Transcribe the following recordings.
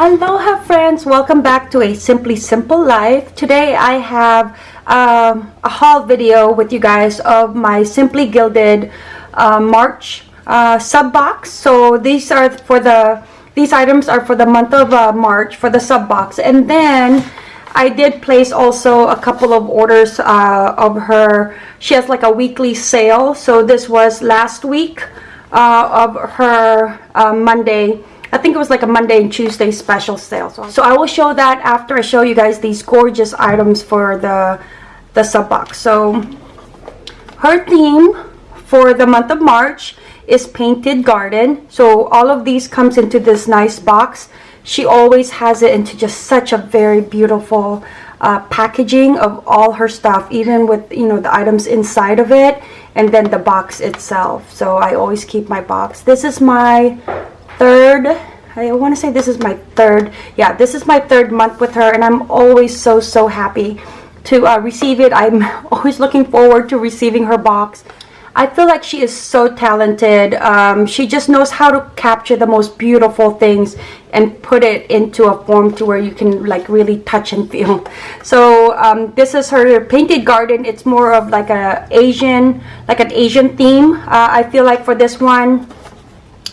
Aloha friends, welcome back to a Simply Simple Life. Today I have um, a haul video with you guys of my Simply Gilded uh, March uh, sub box. So these are for the these items are for the month of uh, March for the sub box, and then I did place also a couple of orders uh, of her. She has like a weekly sale. So this was last week uh, of her uh, Monday I think it was like a Monday and Tuesday special sale. So I will show that after I show you guys these gorgeous items for the, the sub box. So her theme for the month of March is Painted Garden. So all of these comes into this nice box. She always has it into just such a very beautiful uh, packaging of all her stuff, even with, you know, the items inside of it and then the box itself. So I always keep my box. This is my third I want to say this is my third yeah this is my third month with her and I'm always so so happy to uh, receive it. I'm always looking forward to receiving her box. I feel like she is so talented um, she just knows how to capture the most beautiful things and put it into a form to where you can like really touch and feel. So um, this is her painted garden. It's more of like a Asian like an Asian theme. Uh, I feel like for this one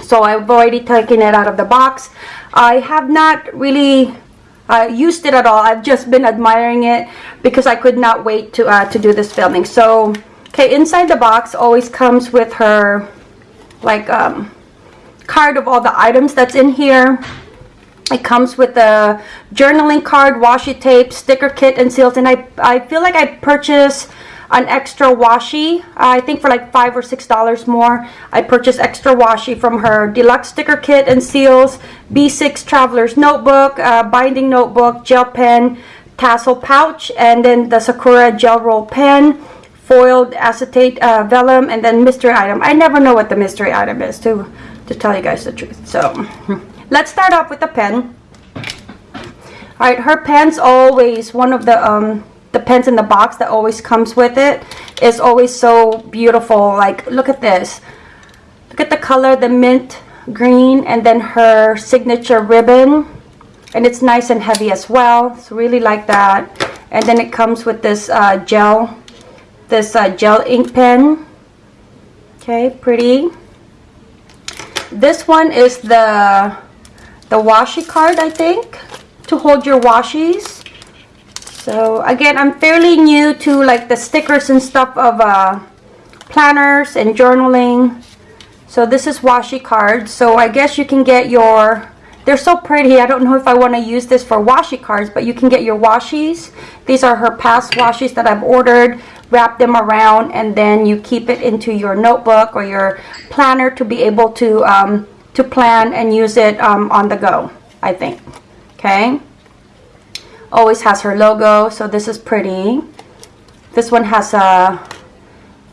so I've already taken it out of the box. I have not really uh, used it at all. I've just been admiring it because I could not wait to uh, to do this filming. So okay inside the box always comes with her like um, card of all the items that's in here. It comes with a journaling card washi tape sticker kit and seals. And I, I feel like I purchased an extra washi. I think for like five or six dollars more I purchased extra washi from her deluxe sticker kit and seals B6 traveler's notebook uh, binding notebook gel pen tassel pouch and then the Sakura Gelly Roll pen foiled acetate uh, vellum and then mystery item. I never know what the mystery item is to to tell you guys the truth so. Let's start off with the pen. All right her pen's always one of the um the pens in the box that always comes with it. Is always so beautiful. Like look at this. Look at the color the mint green and then her signature ribbon. And it's nice and heavy as well. So really like that. And then it comes with this uh, gel this uh, gel ink pen. Okay pretty. This one is the the washi card I think to hold your washies so again, I'm fairly new to like the stickers and stuff of uh, planners and journaling. So this is washi cards. So I guess you can get your, they're so pretty. I don't know if I want to use this for washi cards, but you can get your washies. These are her past washies that I've ordered. Wrap them around and then you keep it into your notebook or your planner to be able to, um, to plan and use it um, on the go, I think. Okay always has her logo so this is pretty. This one has a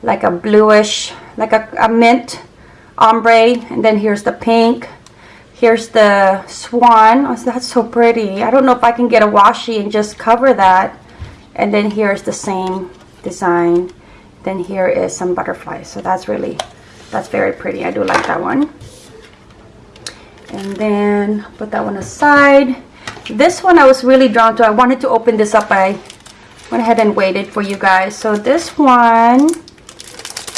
like a bluish like a, a mint ombre and then here's the pink. Here's the swan. Oh, that's so pretty. I don't know if I can get a washi and just cover that. And then here's the same design. Then here is some butterflies. So that's really that's very pretty. I do like that one. And then put that one aside this one I was really drawn to. I wanted to open this up. I went ahead and waited for you guys. So this one,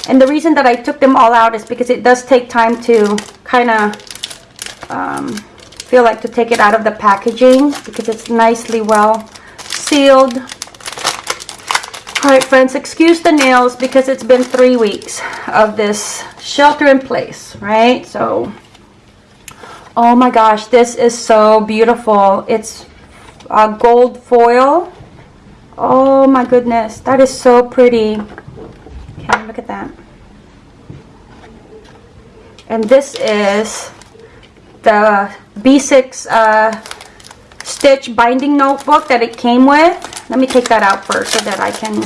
and the reason that I took them all out is because it does take time to kind of um, feel like to take it out of the packaging because it's nicely well sealed. Alright friends, excuse the nails because it's been three weeks of this shelter in place, right? So Oh my gosh, this is so beautiful. It's a gold foil. Oh my goodness, that is so pretty. Okay, look at that. And this is the B6 uh, stitch binding notebook that it came with. Let me take that out first so that I can,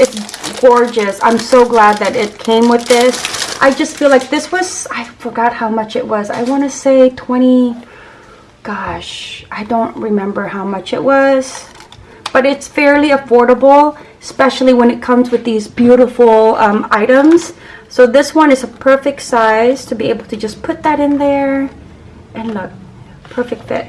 it's gorgeous. I'm so glad that it came with this. I just feel like this was, I forgot how much it was. I want to say 20, gosh, I don't remember how much it was. But it's fairly affordable, especially when it comes with these beautiful um, items. So this one is a perfect size to be able to just put that in there. And look, perfect fit.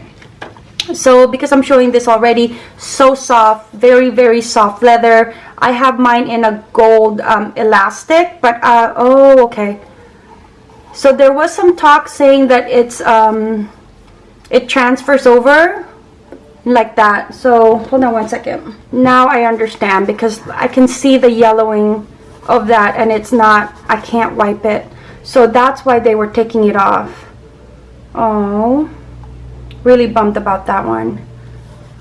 So because I'm showing this already so soft very very soft leather. I have mine in a gold um, elastic but uh, oh okay. So there was some talk saying that it's um, it transfers over like that. So hold on one second. Now I understand because I can see the yellowing of that and it's not I can't wipe it. So that's why they were taking it off. Oh really bummed about that one.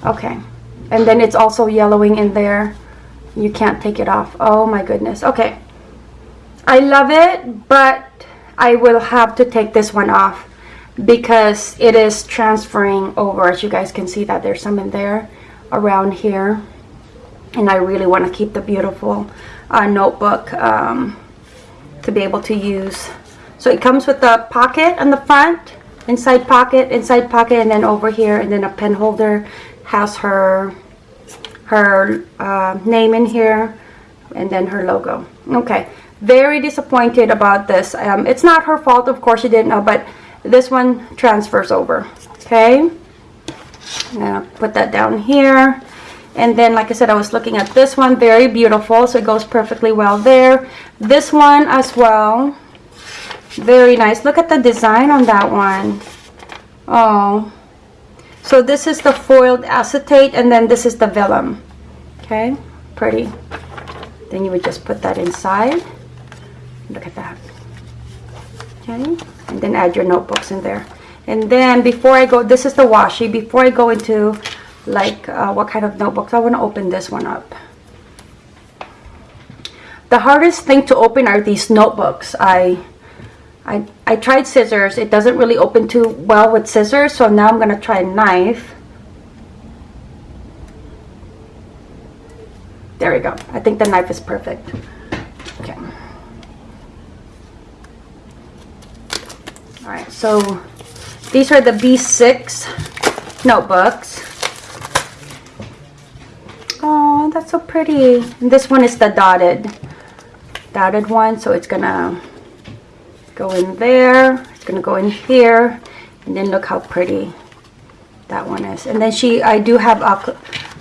Okay. And then it's also yellowing in there. You can't take it off. Oh my goodness. Okay. I love it but I will have to take this one off because it is transferring over. As you guys can see that there's some in there around here. And I really want to keep the beautiful uh, notebook um, to be able to use. So it comes with the pocket on the front inside pocket inside pocket and then over here and then a pen holder has her her uh, name in here and then her logo. Okay very disappointed about this. Um, it's not her fault of course she didn't know but this one transfers over okay? I'm gonna put that down here. And then like I said I was looking at this one very beautiful so it goes perfectly well there. This one as well very nice. Look at the design on that one. Oh. So this is the foiled acetate and then this is the vellum. Okay. Pretty. Then you would just put that inside. Look at that. Okay. And then add your notebooks in there. And then before I go, this is the washi. Before I go into like uh, what kind of notebooks, I want to open this one up. The hardest thing to open are these notebooks. I I, I tried scissors. It doesn't really open too well with scissors, so now I'm going to try a knife. There we go. I think the knife is perfect. Okay. Alright, so these are the B6 notebooks. Oh, that's so pretty. And this one is the dotted, dotted one, so it's going to go in there it's gonna go in here and then look how pretty that one is. And then she I do have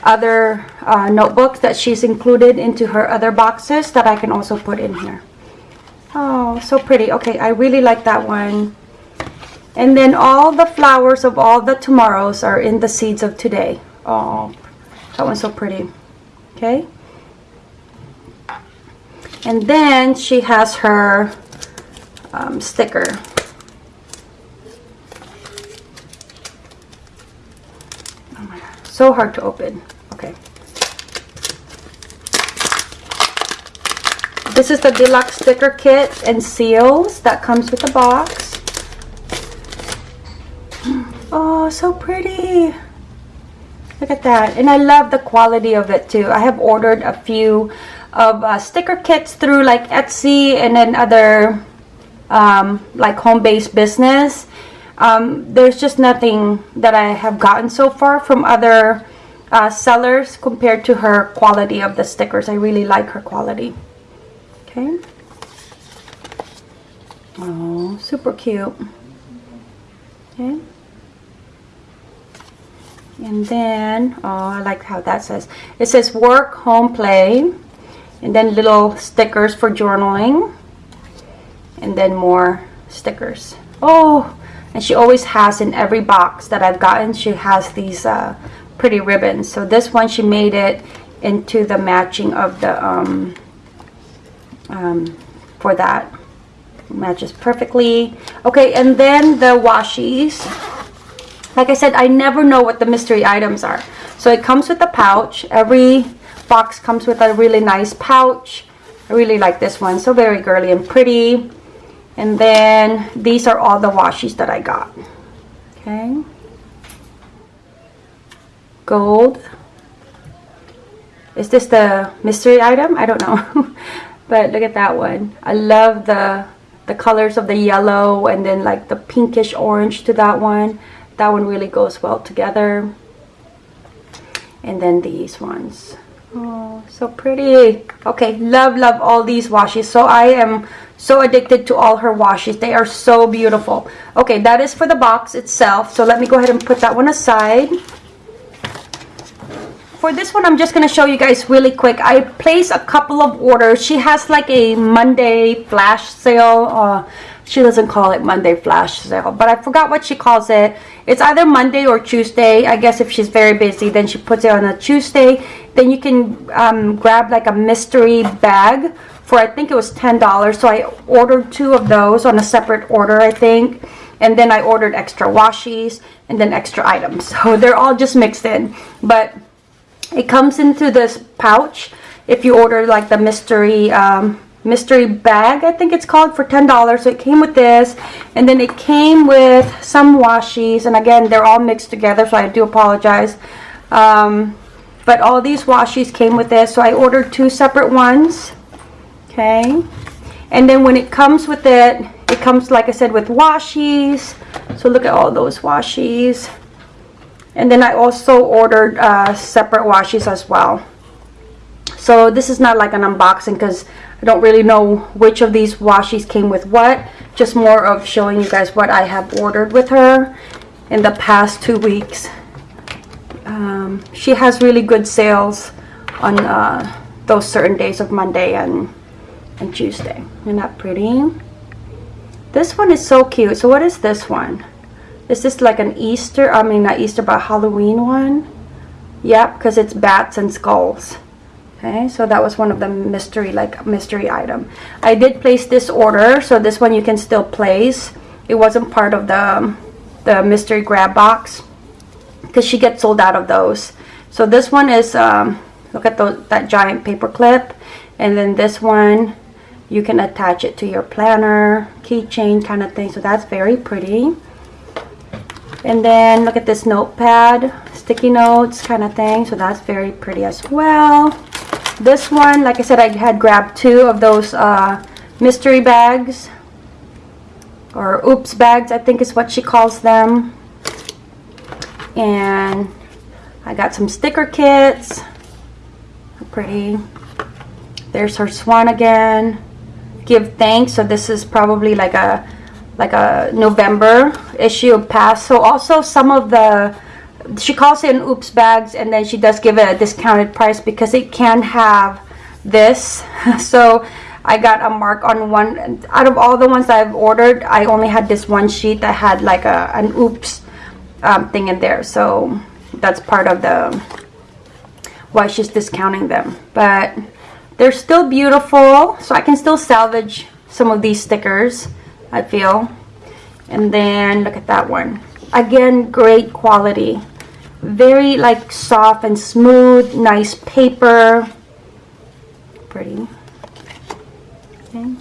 other uh, notebooks that she's included into her other boxes that I can also put in here. Oh so pretty. Okay I really like that one. And then all the flowers of all the tomorrows are in the seeds of today. Oh that one's so pretty. Okay. And then she has her um, sticker. Oh my god, so hard to open. Okay. This is the deluxe sticker kit and seals that comes with the box. Oh, so pretty. Look at that. And I love the quality of it too. I have ordered a few of uh, sticker kits through like Etsy and then other um, like home-based business. Um, there's just nothing that I have gotten so far from other uh, sellers compared to her quality of the stickers. I really like her quality. Okay. Oh, super cute. Okay. And then, oh, I like how that says. It says work, home, play. And then little stickers for journaling and then more stickers. Oh and she always has in every box that I've gotten she has these uh, pretty ribbons. So this one she made it into the matching of the um, um, for that. Matches perfectly. Okay and then the washies. Like I said I never know what the mystery items are. So it comes with a pouch. Every box comes with a really nice pouch. I really like this one. So very girly and pretty and then these are all the washies that I got. Okay. Gold. Is this the mystery item? I don't know. but look at that one. I love the the colors of the yellow and then like the pinkish orange to that one. That one really goes well together. And then these ones. Oh, so pretty. Okay, love, love all these washies. So I am so addicted to all her washies. They are so beautiful. Okay, that is for the box itself. So let me go ahead and put that one aside. For this one, I'm just going to show you guys really quick. I placed a couple of orders. She has like a Monday flash sale. Uh, she doesn't call it Monday flash sale, but I forgot what she calls it. It's either Monday or Tuesday. I guess if she's very busy, then she puts it on a Tuesday. Then you can um, grab like a mystery bag for I think it was $10. So I ordered two of those on a separate order, I think. And then I ordered extra washies and then extra items. So they're all just mixed in. But it comes into this pouch if you order like the mystery um, mystery bag I think it's called for $10 so it came with this and then it came with some washies and again they're all mixed together so I do apologize. Um, but all these washies came with this so I ordered two separate ones okay? And then when it comes with it it comes like I said with washies. So look at all those washies. And then I also ordered uh, separate washies as well so this is not like an unboxing because I don't really know which of these washies came with what. Just more of showing you guys what I have ordered with her in the past two weeks. Um, she has really good sales on uh, those certain days of Monday and, and Tuesday. Isn't that pretty? This one is so cute. So what is this one? Is this like an Easter? I mean, not Easter, but Halloween one? Yep, because it's bats and skulls okay so that was one of the mystery like mystery item. I did place this order so this one you can still place. It wasn't part of the the mystery grab box because she gets sold out of those. So this one is um, look at those, that giant paper clip and then this one you can attach it to your planner keychain kind of thing so that's very pretty. And then look at this notepad sticky notes kind of thing so that's very pretty as well this one, like I said, I had grabbed two of those uh, mystery bags. Or oops bags, I think is what she calls them. And I got some sticker kits. Pretty. There's her swan again. Give thanks. So this is probably like a like a November issue of past. So also some of the she calls it an oops bags and then she does give it a discounted price because it can have this. So I got a mark on one out of all the ones I've ordered I only had this one sheet that had like a an oops um, thing in there. So that's part of the why she's discounting them. But they're still beautiful so I can still salvage some of these stickers I feel. And then look at that one. Again great quality very like soft and smooth nice paper. Pretty. Okay.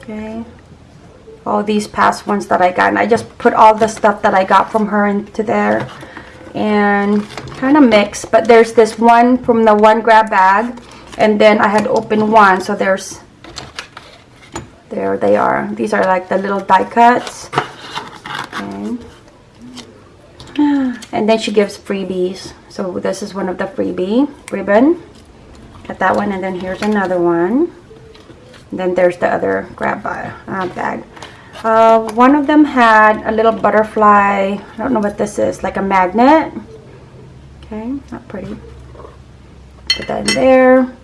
Okay. All these past ones that I got and I just put all the stuff that I got from her into there and kind of mix but there's this one from the one grab bag and then I had opened one so there's there they are. These are like the little die cuts. Okay. And then she gives freebies. So this is one of the freebie ribbon. Got that one and then here's another one. And then there's the other grab uh, bag. Uh, one of them had a little butterfly. I don't know what this is. Like a magnet. Okay, not pretty. Put that in there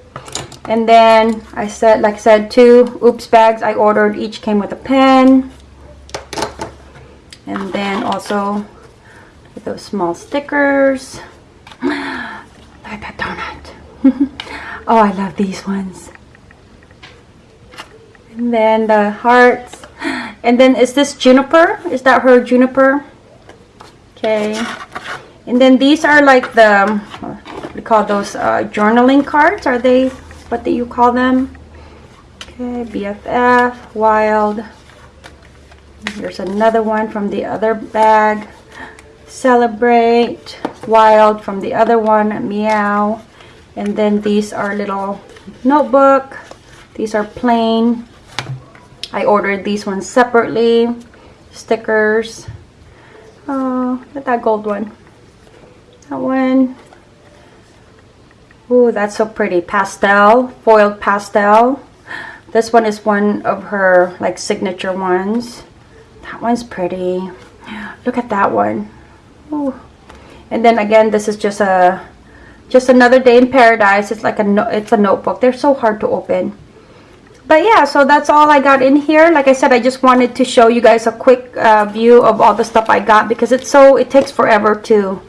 and then I said like I said two oops bags. I ordered each came with a pen. And then also those small stickers. Like that donut. Oh I love these ones. And then the hearts. And then is this juniper? Is that her juniper? Okay. And then these are like the we call those uh, journaling cards? Are they what do you call them? Okay, BFF, Wild. Here's another one from the other bag. Celebrate, Wild from the other one, Meow. And then these are little notebook. These are plain. I ordered these ones separately. Stickers. Oh, look at that gold one. That one. Ooh, that's so pretty. Pastel, foiled pastel. This one is one of her like signature ones. That one's pretty. Look at that one. Ooh. And then again, this is just a just another day in paradise. It's like a no, it's a notebook. They're so hard to open. But yeah, so that's all I got in here. Like I said, I just wanted to show you guys a quick uh, view of all the stuff I got because it's so it takes forever to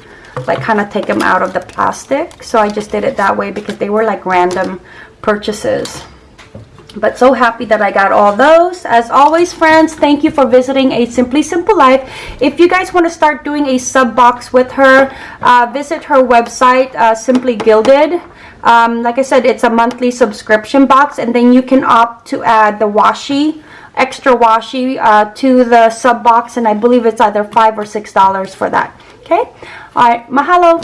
like kind of take them out of the plastic. So I just did it that way because they were like random purchases but so happy that I got all those. As always, friends, thank you for visiting A Simply Simple Life. If you guys want to start doing a sub box with her, uh, visit her website, uh, Simply Gilded. Um, like I said, it's a monthly subscription box, and then you can opt to add the washi, extra washi uh, to the sub box, and I believe it's either five or six dollars for that. Okay, all right, mahalo.